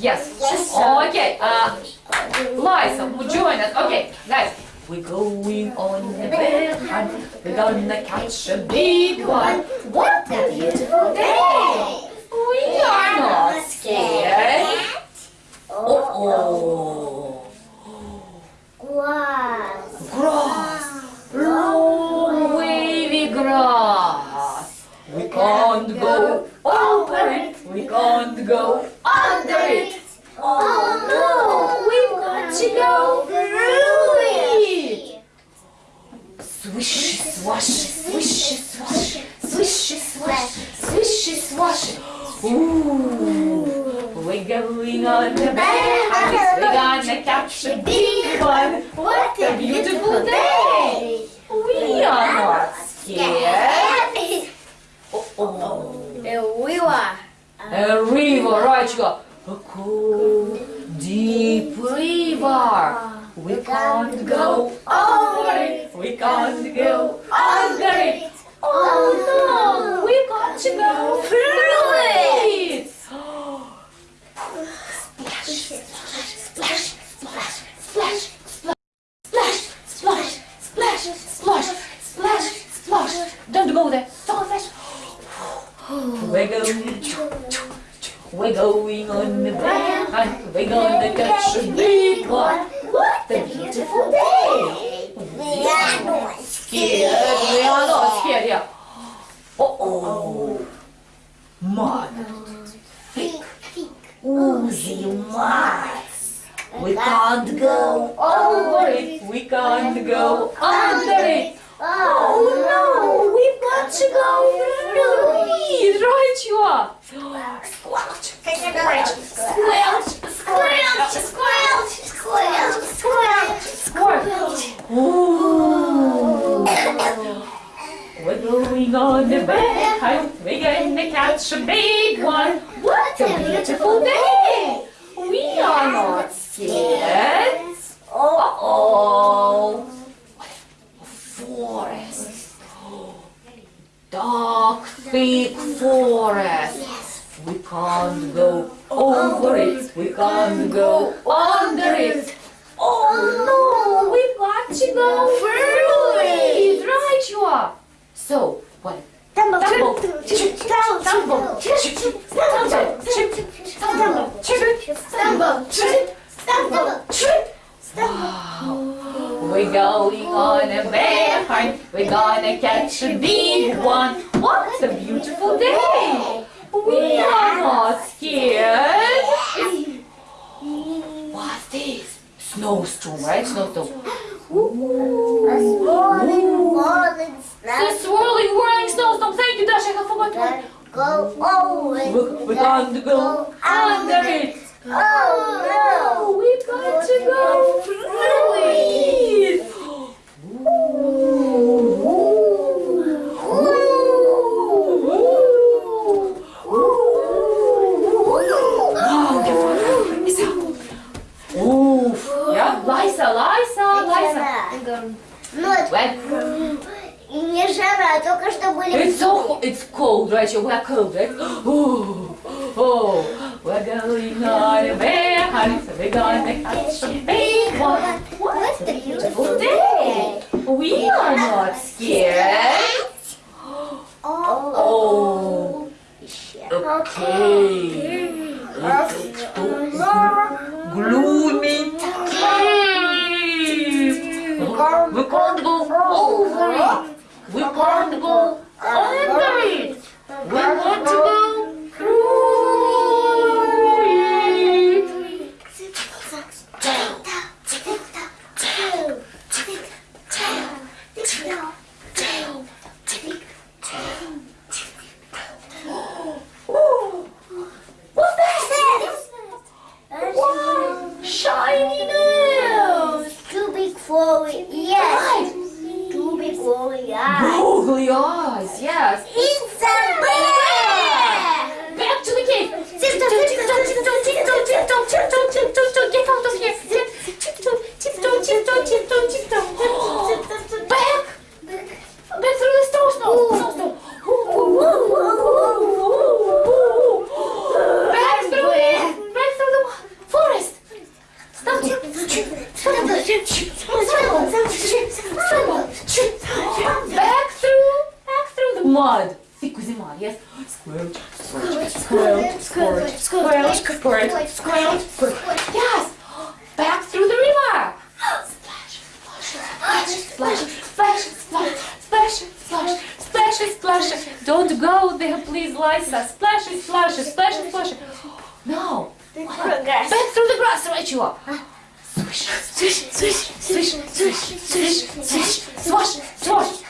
Yes. Yes. Okay. Uh, Liza, join us. Okay, guys. We're going on a bear hunt. We're gonna catch a big one. What a beautiful day! We are not scared. Oh, oh. Grass. Grass. Long wavy grass. Can't go over it. We can't go under it. Oh no, we've got to go through it. Swishy swashy, swishy swashy, swishy swashy, swishy swashy. Ooh, we're going on the bear hunt. We're gonna catch a big one. What a beautiful day! We are not scared. Oh, oh. A river. A river, right, you go. A cool, deep river. We can't go over it. We can't go under it. Oh no, we got to go We're going, on. We're gonna catch a big one. What a beautiful day! We are not Scared? We are not scared, yeah. Uh oh. Mud. Thick, oozy mud. We can't go over it. We can't go under it. Oh no, to go it. Right you are. Squelch, squelch, squelch, squelch, squelch, squelch, squelch, squelch. Ooh. We're going on bear hunt. We're gonna catch a big one. What a beautiful day. We are not scared. Oh, oh. Forest. Dark, thick forest. We can't go over it. We can't go under it. Oh no, we've got to go through it. Right, you are. So, what? Tumble, Tumble, tumble, tumble, tumble, tumble, tumble, chip, tumble, tumble, chip. We're going on a bear hunt. We're gonna catch a big one. What a beautiful day! We are not scared. What's this? Snowstorm, right? Snowstorm. A swirling, falling The swirling, whirling snowstorm. Thank you, Dasha. I forgot one. Go always. We- We're going to go under it. Oh no. we got to go through it. Oof. Yeah, Liza, Liza, Liza. Ну, это When не жара, только что были... it's so it's cold, right? We are cold, right? Oh, oh, we're going on a bear hunt. We're gonna catch a big one. What a beautiful day! We are not scared. Oh, okay. It's too gloomy cave. we're going to go us. It's a bear! Back to the cave! Tiptoe, tiptoe, tiptoe, tiptoe, tiptoe, tiptoe, tiptoe, tiptoe, get out of here! Tiptoe, tiptoe, tiptoe, tiptoe, tiptoe. Back! Back through the snow, snow, snow, snow. Back through it! Back through the forest! Stop! Stop! Stop! Stop! Stop! Stop! Stop! blood. Thick with him yes. Squirt, squirt, squirt, squirt, squirt, squirt, squirt, squirt. Yes. Back through the river. Splash, splash, splash, splash, splash, splash, splash, splash, splash. Don't go there, please, Lisa. Splash, splash, splash, splash. No. Back through the grass, right you are. Swish, swish, swish, swish, swish, swish, swish, swish, swish, swish.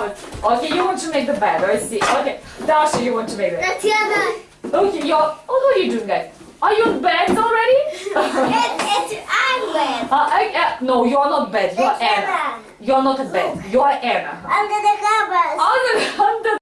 don't do the covers. Okay, you want to make the bed. I see. Okay, Dasha, you want to make the bed. Tatiana. Okay, you're. Oh, what are you doing, guys? Are you in bed already? It's I'm wet. uh, I, uh, no, you're not bed. You're Anna. Tatiana. You're not a bed. You're Anna. Under the covers. Under, under